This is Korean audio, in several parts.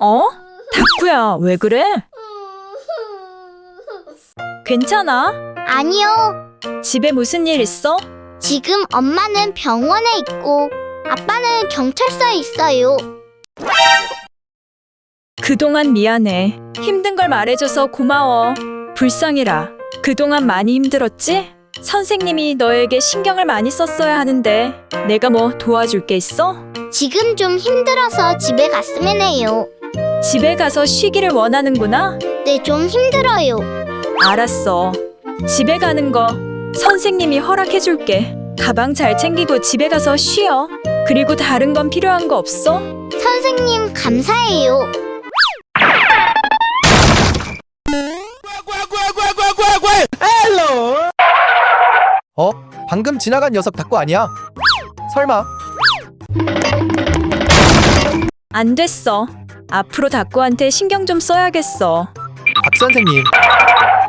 어? 다쿠야, 왜 그래? 괜찮아? 아니요. 집에 무슨 일 있어? 지금 엄마는 병원에 있고 아빠는 경찰서에 있어요. 그동안 미안해. 힘든 걸 말해줘서 고마워. 불쌍해라. 그동안 많이 힘들었지? 선생님이 너에게 신경을 많이 썼어야 하는데 내가 뭐 도와줄 게 있어? 지금 좀 힘들어서 집에 갔으면 해요. 집에 가서 쉬기를 원하는구나? 네, 좀 힘들어요. 알았어. 집에 가는 거 선생님이 허락해 줄게. 가방 잘 챙기고 집에 가서 쉬어. 그리고 다른 건 필요한 거 없어? 선생님, 감사해요. 어? 방금 지나간 녀석 닭구 아니야? 설마 안 됐어. 앞으로 다꾸한테 신경 좀 써야겠어. 박 선생님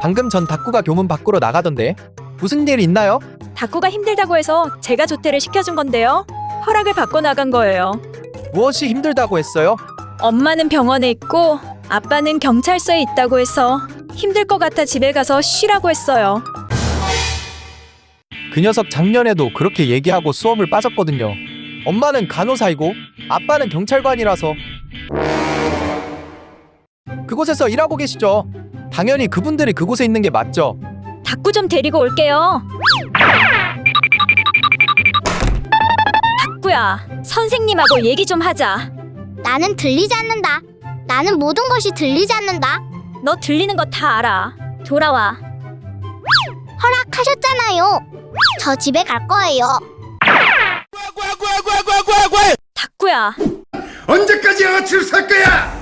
방금 전 닭구가 교문 밖으로 나가던데 무슨 일 있나요? 다꾸가 힘들다고 해서 제가 조퇴를 시켜준 건데요. 허락을 받고 나간 거예요. 무엇이 힘들다고 했어요? 엄마는 병원에 있고 아빠는 경찰서에 있다고 해서 힘들 것 같아 집에 가서 쉬라고 했어요. 그 녀석 작년에도 그렇게 얘기하고 수험을 빠졌거든요 엄마는 간호사이고 아빠는 경찰관이라서 그곳에서 일하고 계시죠 당연히 그분들이 그곳에 있는 게 맞죠 다꾸 좀 데리고 올게요. 다꾸야, 선생님하고 얘기 좀 하자. 나는 들리지 않는다. 나는 모든 것이 들리지 않는다. 너 들리는 거 다 알아. 돌아와. 허락하셨잖아 요. 저 집에 갈 거예요. 다꾸야, 언제까지 아치를 살 거야?